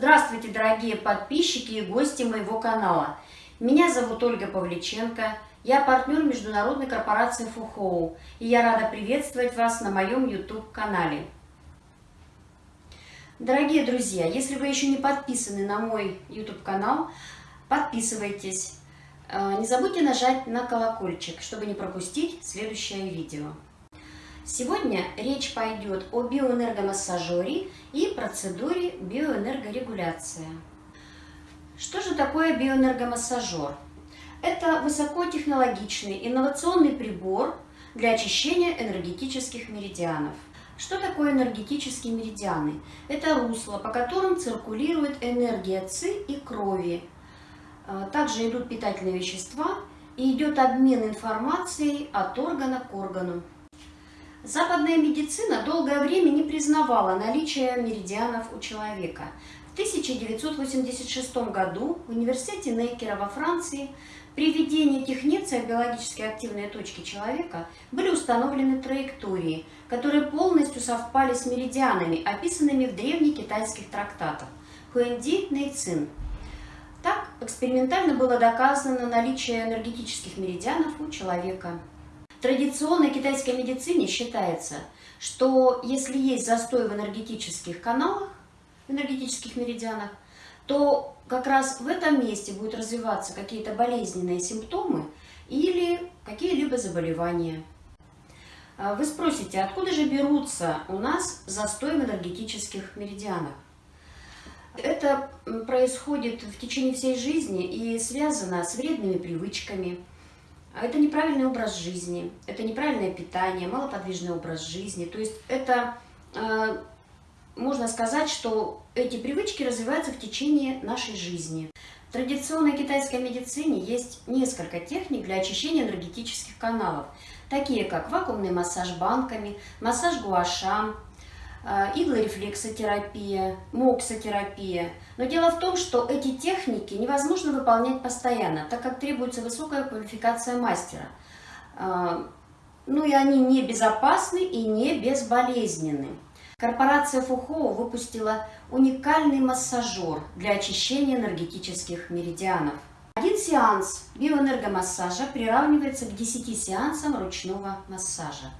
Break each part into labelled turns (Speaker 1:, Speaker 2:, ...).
Speaker 1: Здравствуйте, дорогие подписчики и гости моего канала. Меня зовут Ольга Павличенко, я партнер международной корпорации Фухоу, и я рада приветствовать вас на моем YouTube-канале. Дорогие друзья, если вы еще не подписаны на мой YouTube-канал, подписывайтесь. Э, не забудьте нажать на колокольчик, чтобы не пропустить следующее видео. Сегодня речь пойдет о биоэнергомассажере и процедуре биоэнергорегуляции. Что же такое биоэнергомассажер? Это высокотехнологичный инновационный прибор для очищения энергетических меридианов. Что такое энергетические меридианы? Это русло, по которым циркулирует энергия ЦИ и крови. А, также идут питательные вещества и идет обмен информацией от органа к органу. Западная медицина долгое время не признавала наличие меридианов у человека. В 1986 году в университете Нейкера во Франции при введении технеция биологически активные точки человека были установлены траектории, которые полностью совпали с меридианами, описанными в древних китайских трактатах Хуэнди Нейцин. Так, экспериментально было доказано наличие энергетических меридианов у человека. Традиционной китайской медицине считается, что если есть застой в энергетических каналах, в энергетических меридианах, то как раз в этом месте будут развиваться какие-то болезненные симптомы или какие-либо заболевания. А вы спросите, откуда же берутся у нас застой в энергетических меридианах? Это происходит в течение всей жизни и связано с вредными привычками, это неправильный образ жизни, это неправильное питание, малоподвижный образ жизни. То есть это, э, можно сказать, что эти привычки развиваются в течение нашей жизни. В традиционной китайской медицине есть несколько техник для очищения энергетических каналов, такие как вакуумный массаж банками, массаж гуашам, а, иглорефлексотерапия, моксотерапия. Но дело в том, что эти техники невозможно выполнять постоянно, так как требуется высокая квалификация мастера. А, ну и они не безопасны и не безболезненны. Корпорация Фухоу выпустила уникальный массажер для очищения энергетических меридианов. Один сеанс биоэнергомассажа приравнивается к 10 сеансам ручного массажа.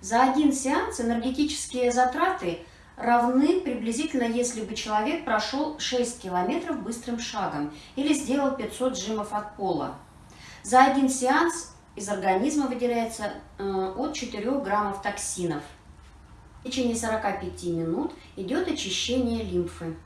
Speaker 1: За один сеанс энергетические затраты равны приблизительно, если бы человек прошел 6 километров быстрым шагом или сделал 500 жимов от пола. За один сеанс из организма выделяется э, от 4 граммов токсинов. В течение 45 минут идет очищение лимфы.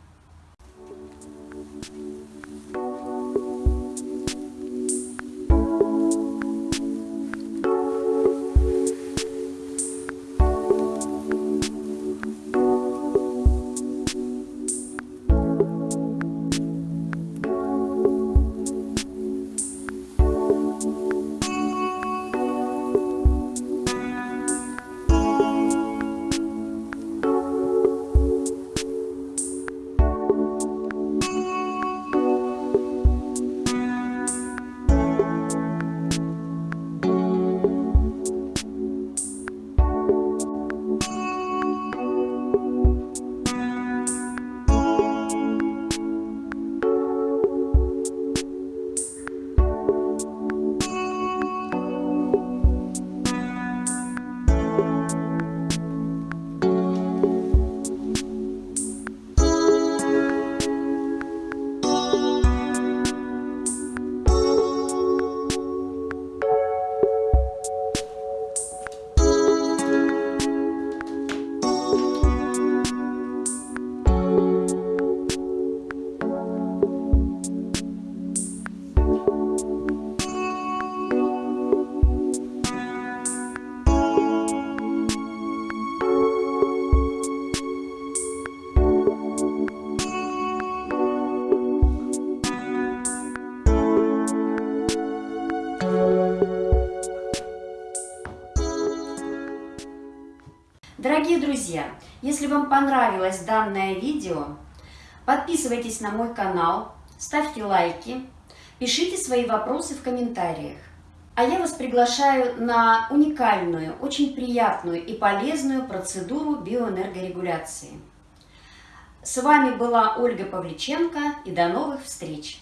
Speaker 1: Дорогие друзья, если вам понравилось данное видео, подписывайтесь на мой канал, ставьте лайки, пишите свои вопросы в комментариях. А я вас приглашаю на уникальную, очень приятную и полезную процедуру биоэнергорегуляции. С вами была Ольга Павличенко и до новых встреч!